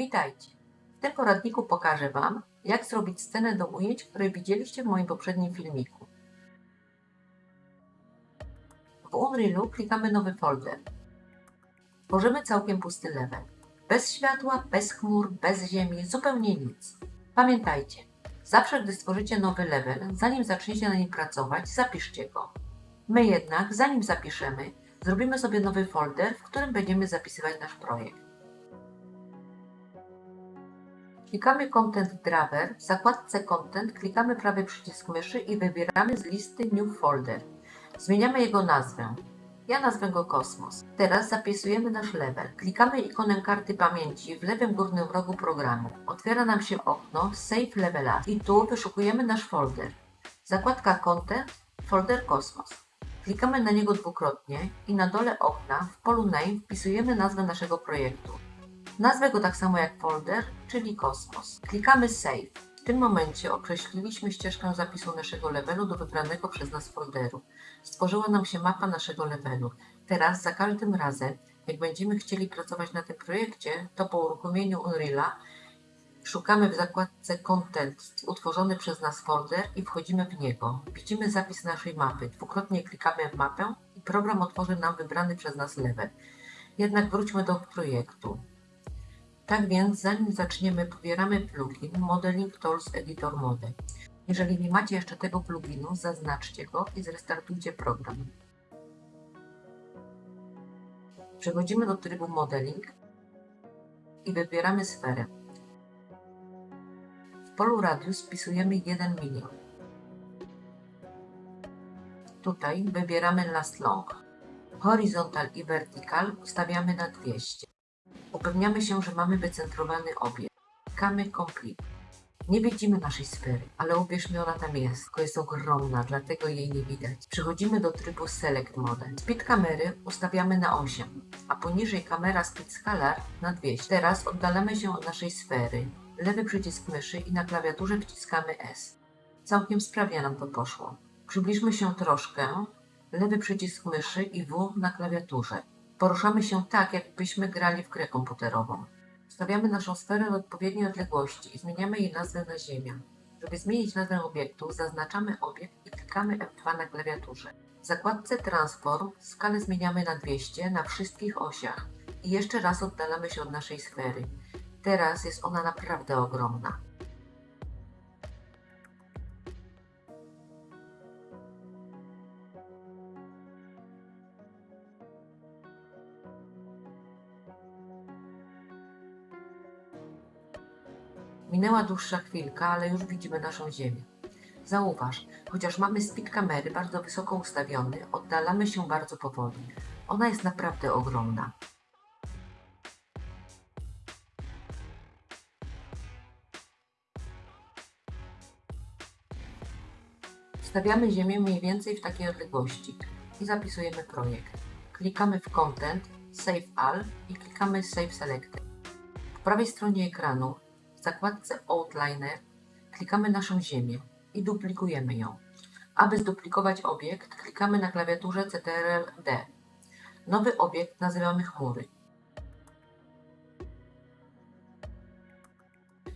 Witajcie! W tym poradniku pokażę Wam, jak zrobić scenę do ujęć, które widzieliście w moim poprzednim filmiku. W Unrealu klikamy Nowy folder. Tworzymy całkiem pusty level. Bez światła, bez chmur, bez ziemi, zupełnie nic. Pamiętajcie, zawsze gdy stworzycie nowy level, zanim zaczniecie na nim pracować, zapiszcie go. My jednak, zanim zapiszemy, zrobimy sobie nowy folder, w którym będziemy zapisywać nasz projekt. Klikamy Content Driver, w zakładce Content klikamy prawy przycisk myszy i wybieramy z listy New Folder. Zmieniamy jego nazwę. Ja nazwę go Kosmos. Teraz zapisujemy nasz level. Klikamy ikonę karty pamięci w lewym górnym rogu programu. Otwiera nam się okno Save Level As i tu wyszukujemy nasz folder. Zakładka Content, folder Kosmos. Klikamy na niego dwukrotnie i na dole okna w polu Name wpisujemy nazwę naszego projektu. Nazwę go tak samo jak folder, czyli Kosmos. Klikamy Save. W tym momencie określiliśmy ścieżkę zapisu naszego levelu do wybranego przez nas folderu. Stworzyła nam się mapa naszego levelu. Teraz za każdym razem, jak będziemy chcieli pracować na tym projekcie, to po uruchomieniu Unreal'a szukamy w zakładce Content utworzony przez nas folder i wchodzimy w niego. Widzimy zapis naszej mapy. Dwukrotnie klikamy w mapę i program otworzy nam wybrany przez nas level. Jednak wróćmy do projektu. Tak więc, zanim zaczniemy, pobieramy plugin Modeling Tools Editor Model. Jeżeli nie macie jeszcze tego pluginu, zaznaczcie go i zrestartujcie program. Przechodzimy do trybu Modeling i wybieramy sferę. W polu Radius wpisujemy 1 milion. Tutaj wybieramy Last Long. Horizontal i Vertical ustawiamy na 200. Upewniamy się, że mamy wycentrowany obiekt. Klikamy Complete. Nie widzimy naszej sfery, ale uwierzmy, ona tam jest, tylko jest ogromna, dlatego jej nie widać. Przechodzimy do trybu Select Mode. Speed kamery ustawiamy na 8, a poniżej kamera Speed Scalar na 200. Teraz oddalamy się od naszej sfery. Lewy przycisk myszy i na klawiaturze wciskamy S. Całkiem sprawnie nam to poszło. Przybliżmy się troszkę. Lewy przycisk myszy i W na klawiaturze. Poruszamy się tak, jakbyśmy grali w grę komputerową. Stawiamy naszą sferę w odpowiedniej odległości i zmieniamy jej nazwę na Ziemia. Żeby zmienić nazwę obiektu, zaznaczamy obiekt i klikamy F2 na klawiaturze. W zakładce Transform skalę zmieniamy na 200 na wszystkich osiach i jeszcze raz oddalamy się od naszej sfery. Teraz jest ona naprawdę ogromna. Minęła dłuższa chwilka, ale już widzimy naszą Ziemię. Zauważ, chociaż mamy speed kamery bardzo wysoko ustawiony, oddalamy się bardzo powoli. Ona jest naprawdę ogromna. Stawiamy Ziemię mniej więcej w takiej odległości i zapisujemy projekt. Klikamy w Content, Save All i klikamy Save Selected. Po prawej stronie ekranu w zakładce Outliner klikamy naszą ziemię i duplikujemy ją. Aby zduplikować obiekt, klikamy na klawiaturze Ctrl-D. Nowy obiekt nazywamy chmury.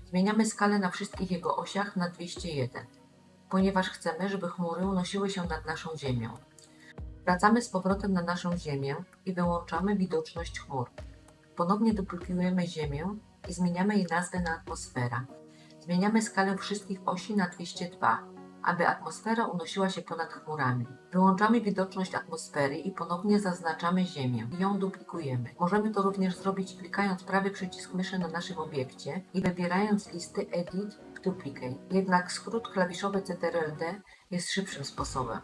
Zmieniamy skalę na wszystkich jego osiach na 201, ponieważ chcemy, żeby chmury unosiły się nad naszą ziemią. Wracamy z powrotem na naszą ziemię i wyłączamy widoczność chmur. Ponownie duplikujemy ziemię i zmieniamy jej nazwę na atmosfera. Zmieniamy skalę wszystkich osi na 202, aby atmosfera unosiła się ponad chmurami. Wyłączamy widoczność atmosfery i ponownie zaznaczamy Ziemię i ją duplikujemy. Możemy to również zrobić klikając prawy przycisk myszy na naszym obiekcie i wybierając listy Edit Duplicate. Jednak skrót klawiszowy Ctrl-D jest szybszym sposobem.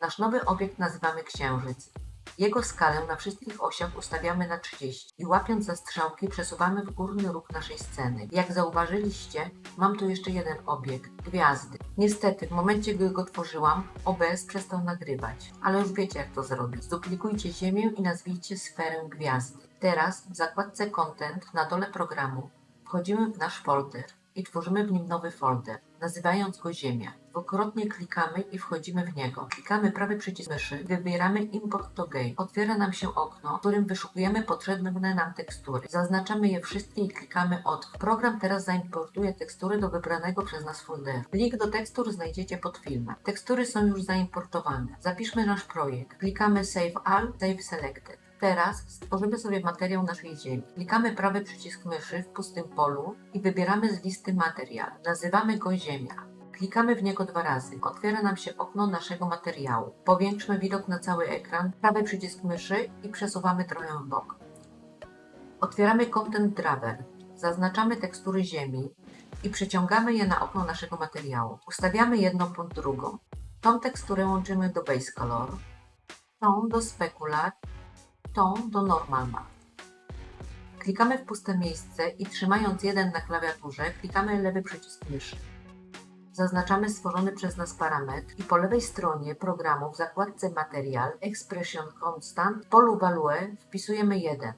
Nasz nowy obiekt nazywamy Księżyc. Jego skalę na wszystkich osiach ustawiamy na 30 i łapiąc za strzałki przesuwamy w górny róg naszej sceny. Jak zauważyliście, mam tu jeszcze jeden obiekt, gwiazdy. Niestety, w momencie gdy go tworzyłam, OBS przestał nagrywać, ale już wiecie jak to zrobić. Zduplikujcie ziemię i nazwijcie sferę gwiazdy. Teraz w zakładce Content na dole programu wchodzimy w nasz folder i tworzymy w nim nowy folder, nazywając go Ziemia. Dwukrotnie klikamy i wchodzimy w niego. Klikamy prawy przycisk myszy, wybieramy Import to Game. Otwiera nam się okno, w którym wyszukujemy potrzebne nam tekstury. Zaznaczamy je wszystkie i klikamy Otwórz. Program teraz zaimportuje tekstury do wybranego przez nas folderu. Link do tekstur znajdziecie pod filmem. Tekstury są już zaimportowane. Zapiszmy nasz projekt. Klikamy Save All, Save Selected. Teraz stworzymy sobie materiał naszej ziemi. Klikamy prawy przycisk myszy w pustym polu i wybieramy z listy materiał. Nazywamy go Ziemia. Klikamy w niego dwa razy. Otwiera nam się okno naszego materiału. Powiększmy widok na cały ekran. Prawy przycisk myszy i przesuwamy trochę w bok. Otwieramy Content Drawer. Zaznaczamy tekstury ziemi i przeciągamy je na okno naszego materiału. Ustawiamy jedną pod drugą. Tą teksturę łączymy do Base Color, tą do Specular, tą do Normal Map. Klikamy w puste miejsce i trzymając jeden na klawiaturze, klikamy lewy przycisk myszy. Zaznaczamy stworzony przez nas parametr i po lewej stronie programu w zakładce Material Expression Constant w polu Value wpisujemy 1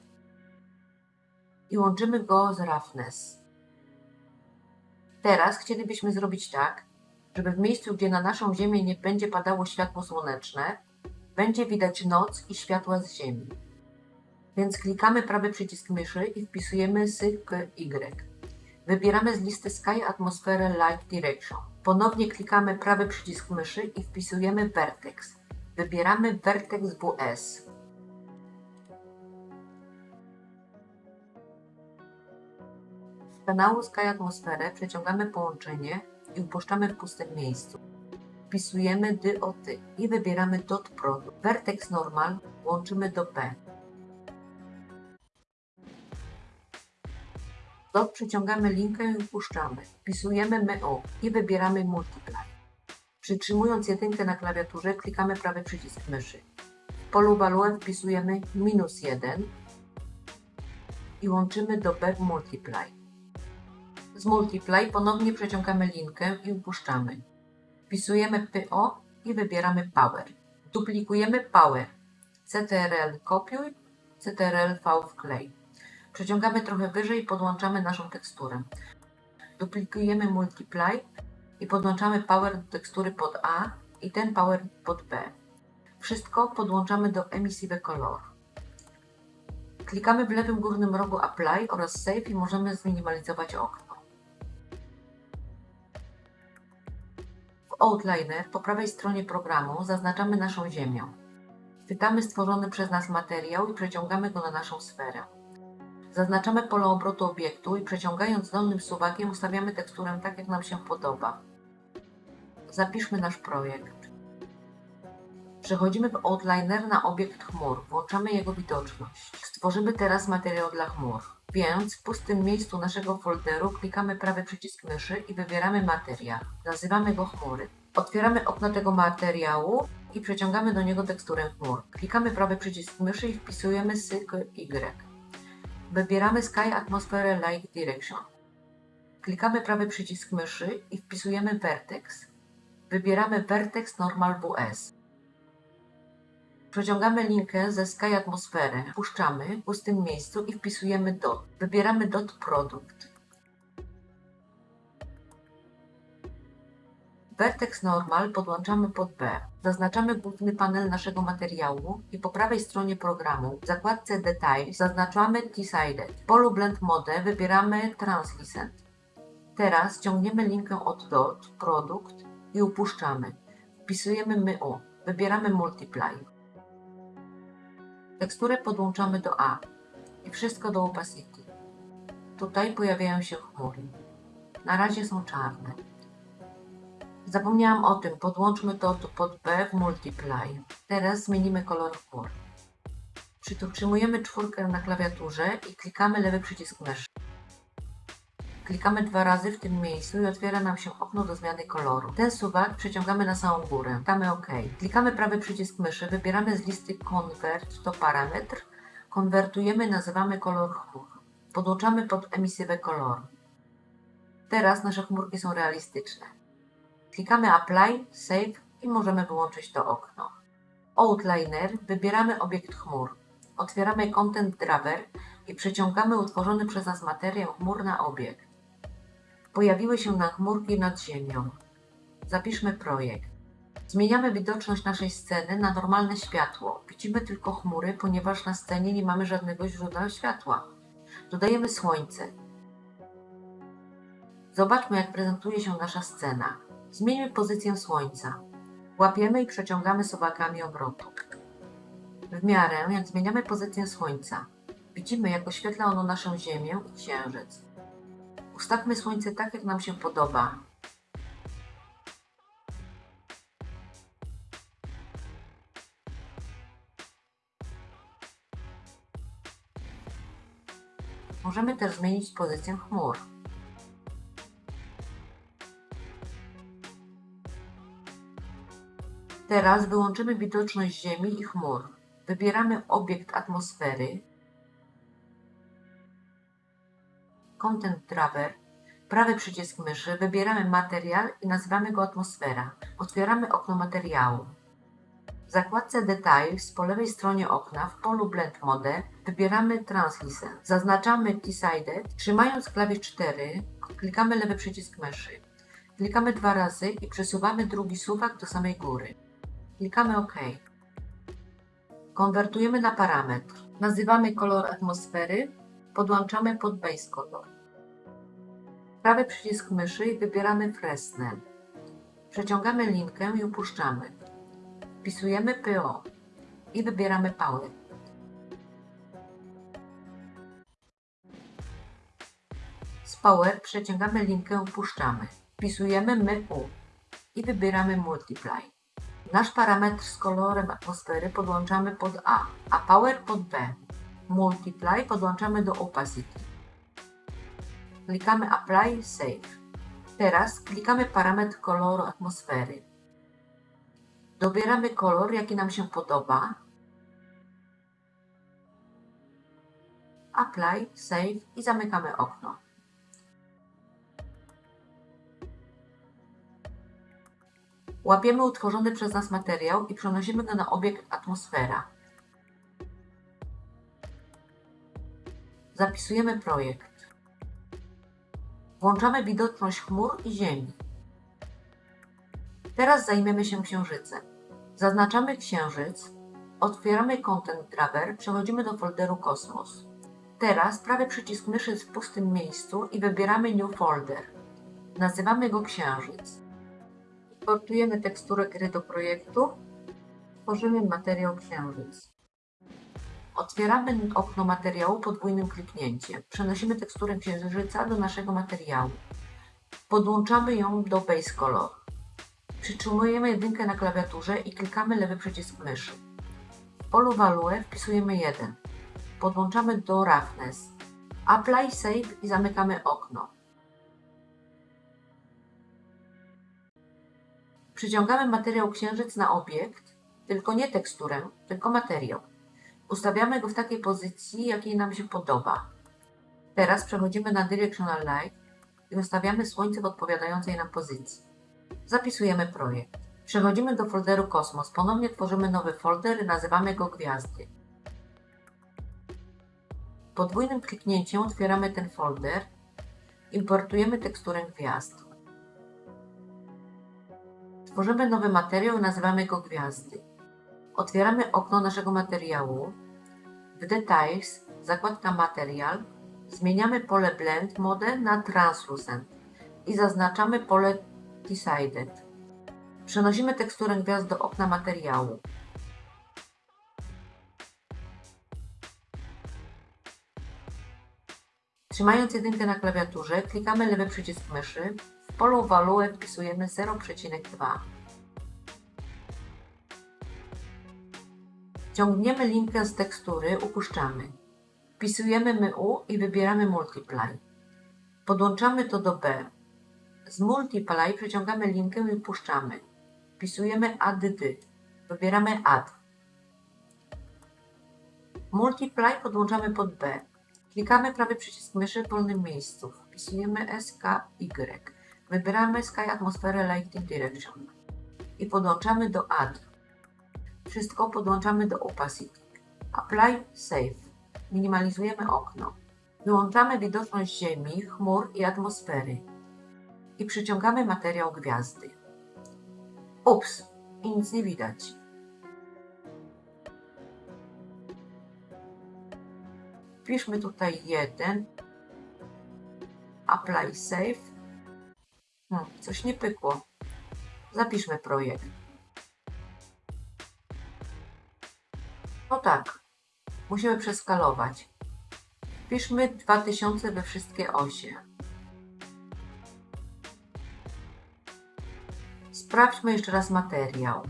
i łączymy go z Roughness. Teraz chcielibyśmy zrobić tak, żeby w miejscu, gdzie na naszą Ziemię nie będzie padało światło słoneczne, będzie widać noc i światła z Ziemi. Więc klikamy prawy przycisk myszy i wpisujemy SYK-Y. Wybieramy z listy Sky Atmosphere Light Direction. Ponownie klikamy prawy przycisk myszy i wpisujemy Vertex. Wybieramy Vertex WS. Z kanału Sky Atmosferę przeciągamy połączenie i upuszczamy w pustym miejscu. Wpisujemy DOT i wybieramy Dot Product. Vertex Normal łączymy do P. Dot przeciągamy linkę i upuszczamy. Wpisujemy MO i wybieramy Multiply. Przytrzymując jedynkę na klawiaturze klikamy prawy przycisk myszy. W polu Value wpisujemy minus 1 i łączymy do B w Multiply. Z Multiply ponownie przeciągamy linkę i upuszczamy. Wpisujemy PO i wybieramy Power. Duplikujemy Power. CTRL kopiuj, CTRL V wklej. Przeciągamy trochę wyżej i podłączamy naszą teksturę. Duplikujemy Multiply i podłączamy Power do tekstury pod A i ten Power pod B. Wszystko podłączamy do Emissive Color. Klikamy w lewym górnym rogu Apply oraz Save i możemy zminimalizować okno. W Outliner po prawej stronie programu zaznaczamy naszą ziemię. Chwytamy stworzony przez nas materiał i przeciągamy go na naszą sferę. Zaznaczamy pole obrotu obiektu i przeciągając dolnym suwakiem ustawiamy teksturę tak, jak nam się podoba. Zapiszmy nasz projekt. Przechodzimy w Outliner na obiekt chmur. Włączamy jego widoczność. Stworzymy teraz materiał dla chmur. Więc w pustym miejscu naszego folderu klikamy prawy przycisk myszy i wybieramy materiał. Nazywamy go chmury. Otwieramy okno tego materiału i przeciągamy do niego teksturę chmur. Klikamy prawy przycisk myszy i wpisujemy syk Y. Wybieramy Sky Atmosphere Light Direction. Klikamy prawy przycisk myszy i wpisujemy Vertex. Wybieramy Vertex Normal WS. Przeciągamy linkę ze Sky Atmosferę, puszczamy w pustym miejscu i wpisujemy DOT. Wybieramy DOT Product. Vertex Normal podłączamy pod B. Zaznaczamy główny panel naszego materiału i po prawej stronie programu w zakładce Detail zaznaczamy Decided. W polu Blend Mode wybieramy Translucent. Teraz ciągniemy linkę od DOT Product i upuszczamy. Wpisujemy MU. Wybieramy Multiply. Teksturę podłączamy do A i wszystko do opacity. Tutaj pojawiają się chmury. Na razie są czarne. Zapomniałam o tym, podłączmy to tu pod B w Multiply. Teraz zmienimy kolor chmur. Przytrzymujemy czwórkę na klawiaturze i klikamy lewy przycisk myszy. Klikamy dwa razy w tym miejscu i otwiera nam się okno do zmiany koloru. Ten suwak przeciągamy na samą górę. Klikamy OK. Klikamy prawy przycisk myszy, wybieramy z listy Convert to parametr, konwertujemy, nazywamy kolor chmur. Podłączamy pod emisywę koloru. Teraz nasze chmurki są realistyczne. Klikamy Apply, Save i możemy wyłączyć to okno. Outliner, wybieramy obiekt chmur. Otwieramy Content Drawer i przeciągamy utworzony przez nas materiał chmur na obiekt. Pojawiły się na chmurki nad ziemią. Zapiszmy projekt. Zmieniamy widoczność naszej sceny na normalne światło. Widzimy tylko chmury, ponieważ na scenie nie mamy żadnego źródła światła. Dodajemy słońce. Zobaczmy, jak prezentuje się nasza scena. Zmieńmy pozycję słońca. Łapiemy i przeciągamy suwakami obrotu. W miarę, jak zmieniamy pozycję słońca, widzimy, jak oświetla ono naszą Ziemię i Księżyc. Ustawmy słońce tak, jak nam się podoba. Możemy też zmienić pozycję chmur. Teraz wyłączymy widoczność Ziemi i chmur. Wybieramy obiekt atmosfery, Content Driver, prawy przycisk myszy, wybieramy materiał i nazywamy go atmosfera. Otwieramy okno materiału. W zakładce Details po lewej stronie okna w polu Blend Mode wybieramy Translucent. Zaznaczamy Decided. Trzymając klawisz 4 klikamy lewy przycisk myszy. Klikamy dwa razy i przesuwamy drugi suwak do samej góry. Klikamy OK. Konwertujemy na parametr. Nazywamy kolor atmosfery. Podłączamy pod Base Color. Prawy przycisk myszy i wybieramy Fresnel. Przeciągamy linkę i upuszczamy. Wpisujemy PO i wybieramy Power. Z Power przeciągamy linkę i upuszczamy. Wpisujemy MU i wybieramy Multiply. Nasz parametr z kolorem atmosfery podłączamy pod A, a Power pod B. Multiply podłączamy do Opacity. Klikamy Apply Save. Teraz klikamy parametr koloru atmosfery. Dobieramy kolor, jaki nam się podoba. Apply, Save i zamykamy okno. Łapiemy utworzony przez nas materiał i przenosimy go na obiekt atmosfera. Zapisujemy projekt. Włączamy widoczność chmur i ziemi. Teraz zajmiemy się księżycem. Zaznaczamy księżyc, otwieramy Content Driver, przechodzimy do folderu Kosmos. Teraz prawy przycisk myszy jest w pustym miejscu i wybieramy New Folder. Nazywamy go Księżyc. Importujemy teksturę gry do projektu. Tworzymy materiał Księżyc. Otwieramy okno materiału podwójnym kliknięciem. Przenosimy teksturę księżyca do naszego materiału. Podłączamy ją do Base Color. Przytrzymujemy jedynkę na klawiaturze i klikamy lewy przycisk myszy. W polu Value wpisujemy 1. Podłączamy do Roughness. Apply Save i zamykamy okno. Przyciągamy materiał księżyc na obiekt, tylko nie teksturę, tylko materiał. Ustawiamy go w takiej pozycji, jakiej nam się podoba. Teraz przechodzimy na Directional Light i ustawiamy słońce w odpowiadającej nam pozycji. Zapisujemy projekt. Przechodzimy do folderu Kosmos. Ponownie tworzymy nowy folder i nazywamy go Gwiazdy. Podwójnym kliknięciem otwieramy ten folder. Importujemy teksturę gwiazd. Tworzymy nowy materiał nazywamy go Gwiazdy. Otwieramy okno naszego materiału. W Details, zakładka Material, zmieniamy pole Blend Mode na Translucent i zaznaczamy pole Decided. Przenosimy teksturę gwiazd do okna materiału. Trzymając jedynkę na klawiaturze, klikamy lewy przycisk myszy. W polu Value wpisujemy 0,2. Ciągniemy linkę z tekstury, upuszczamy. Wpisujemy MU i wybieramy Multiply. Podłączamy to do B. Z Multiply przeciągamy linkę i puszczamy. Wpisujemy add. Wybieramy add. Multiply podłączamy pod B. Klikamy prawy przycisk myszy w wolnym miejscu. Wpisujemy SKY. Wybieramy Sky Atmosphere Lighting Direction. I podłączamy do add. Wszystko podłączamy do opacity. Apply Save. Minimalizujemy okno. Wyłączamy widoczność Ziemi, chmur i atmosfery. I przyciągamy materiał gwiazdy. Ups, i nic nie widać. Wpiszmy tutaj jeden. Apply save. Hmm, coś nie pykło. Zapiszmy projekt. No tak, musimy przeskalować. Wpiszmy 2000 we wszystkie osie. Sprawdźmy jeszcze raz materiał.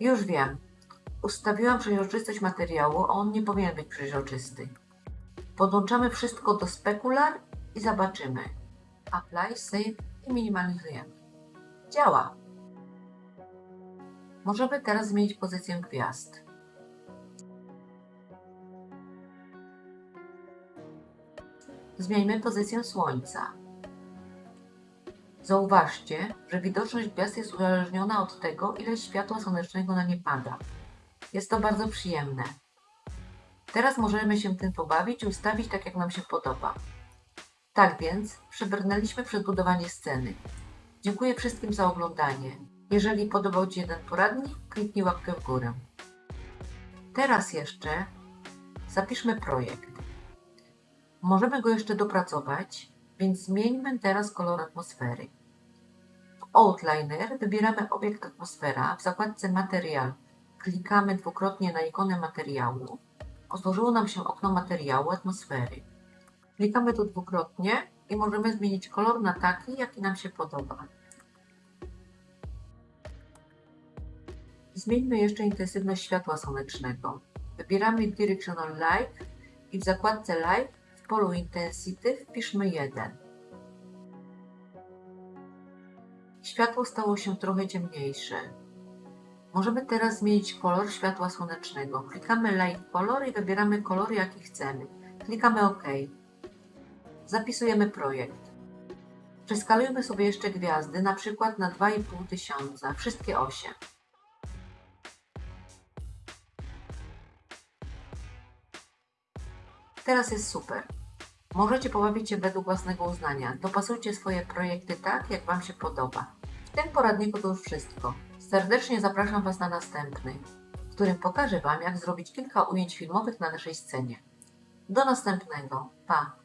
Już wiem. Ustawiłam przeźroczystość materiału, a on nie powinien być przeźroczysty. Podłączamy wszystko do Specular i zobaczymy. Apply, Save i minimalizujemy. Działa. Możemy teraz zmienić pozycję gwiazd. Zmieńmy pozycję Słońca. Zauważcie, że widoczność gwiazd jest uzależniona od tego, ile światła słonecznego na nie pada. Jest to bardzo przyjemne. Teraz możemy się tym pobawić i ustawić tak, jak nam się podoba. Tak więc, przebrnęliśmy przedbudowanie sceny. Dziękuję wszystkim za oglądanie. Jeżeli podobał Ci jeden poradnik, kliknij łapkę w górę. Teraz jeszcze zapiszmy projekt. Możemy go jeszcze dopracować, więc zmieńmy teraz kolor atmosfery. W Outliner wybieramy obiekt atmosfera w zakładce Material. Klikamy dwukrotnie na ikonę materiału. Otworzyło nam się okno materiału atmosfery. Klikamy tu dwukrotnie i możemy zmienić kolor na taki, jaki nam się podoba. Zmieńmy jeszcze intensywność światła słonecznego. Wybieramy Directional Light i w zakładce Light polu Intensity wpiszmy 1. Światło stało się trochę ciemniejsze. Możemy teraz zmienić kolor światła słonecznego. Klikamy Light Color i wybieramy kolor, jaki chcemy. Klikamy OK. Zapisujemy projekt. Przeskalujmy sobie jeszcze gwiazdy, na przykład na 2,5 tysiąca, wszystkie 8. Teraz jest super. Możecie pobawić się według własnego uznania. Dopasujcie swoje projekty tak, jak Wam się podoba. W tym poradniku to już wszystko. Serdecznie zapraszam Was na następny, w którym pokażę Wam, jak zrobić kilka ujęć filmowych na naszej scenie. Do następnego. Pa!